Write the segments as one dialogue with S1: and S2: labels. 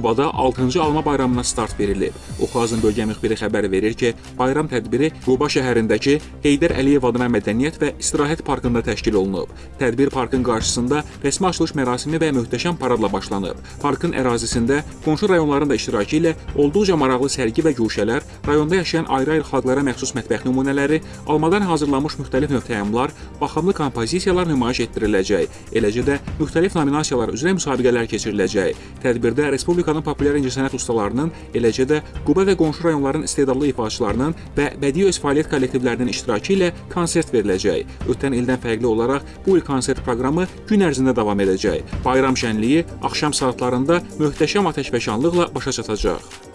S1: Qubada 6-cı alma bayramına start verilib. Oxazın bölgə müxbiri xəbər verir ki, bayram tədbiri Quba şəhərindəki Heydər Əliyev adına mədəniyyət və istirahət parkında təşkil olunub. Tədbir parkın qarşısında rəsmi açılış mərasimi və möhtəşəm paradla başlanıb. Parkın ərazisində qonşu rayonların da iştirakı ilə olduqca maraqlı sərgi və guşələr, rayonda yaşayan ayrı-ayrı xalqlara məxsus mətbəx nümunələri, almadan hazırlanmış müxtəlif növ təamlar, baxımlı kompozisiyalar nümayiş etdiriləcək. Eləcə də müxtəlif nominasiyalar üzrə müsabiqələr keçiriləcək. Tədbirdə Respublikanın populyar incəsənət ustalarının, eləcə də Quba və qonşu rayonların istedadlı ifaçılarının və bədii öz fəaliyyət kollektivlərinin iştirakı ilə konsert veriləcək. Ötən ildən fərqli olaraq bu il konsert proqramı gün ərzində davam edəcək. Bayram şənliyi axşam saatlarında möhtəşəm atəşfəşanlıqla başa çatacaq.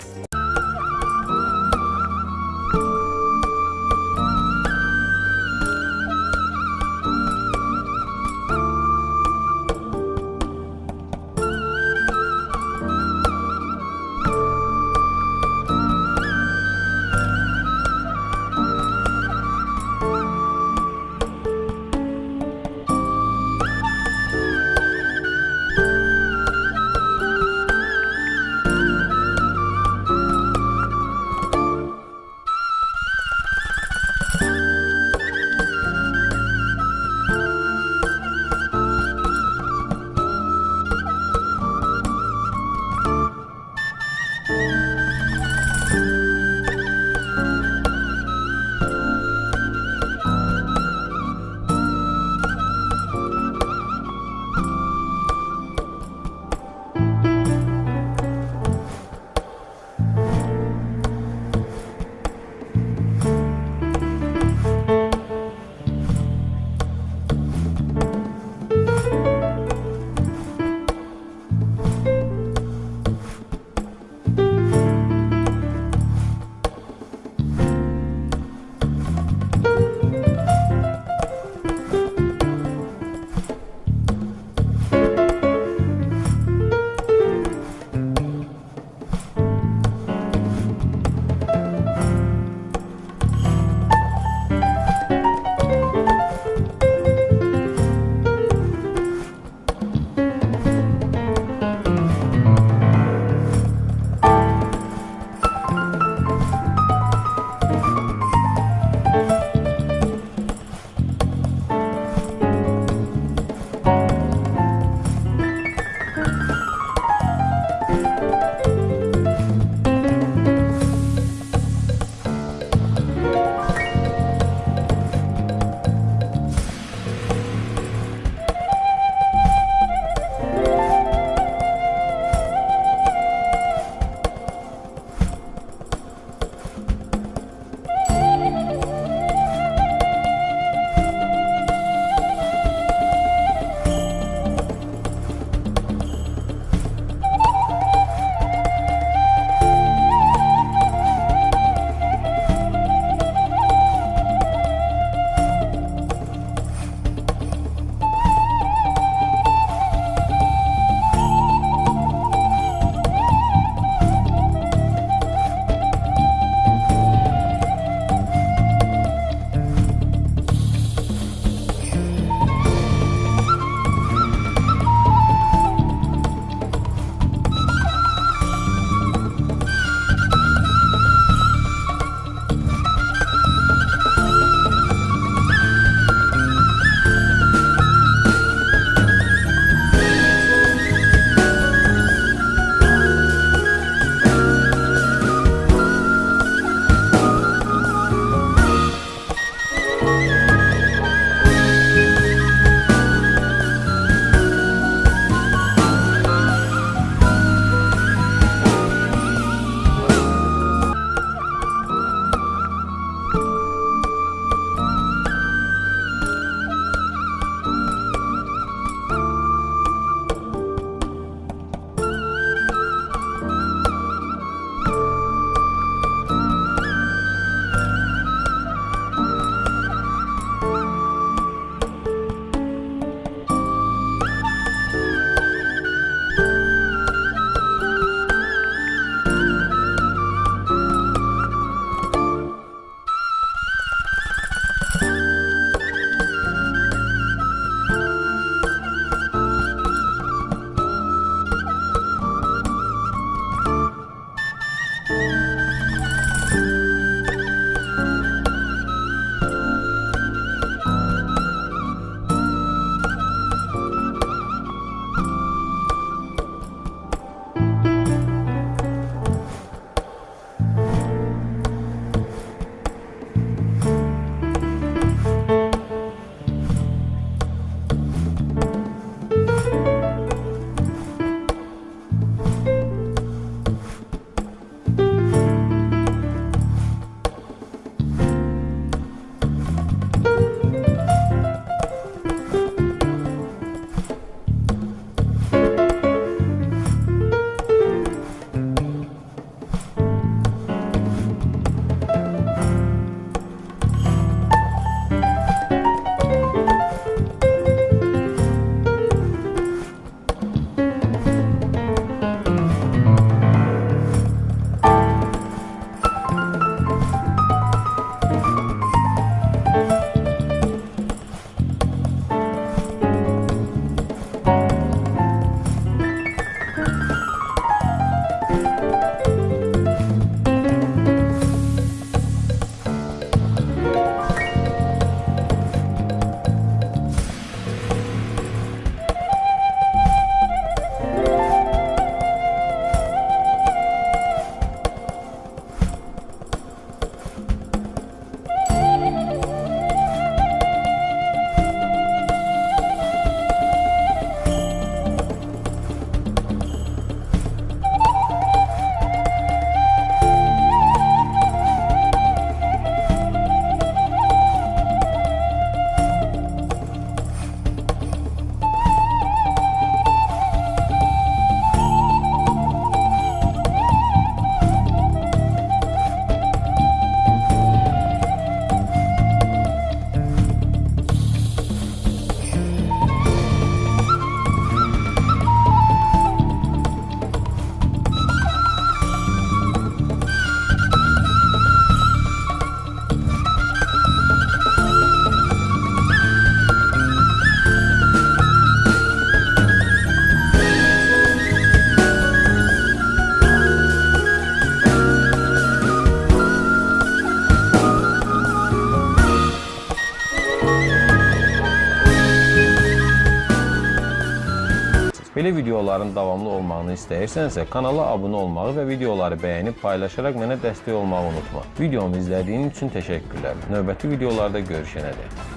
S2: Belə videoların davamlı olmağını istəyirsənsə, kanala abunə olmağı və videoları bəyənib paylaşaraq mənə dəstək olmağı unutma. Videomu izlədiyin üçün təşəkkürlər. Növbəti videolarda görüşənədək.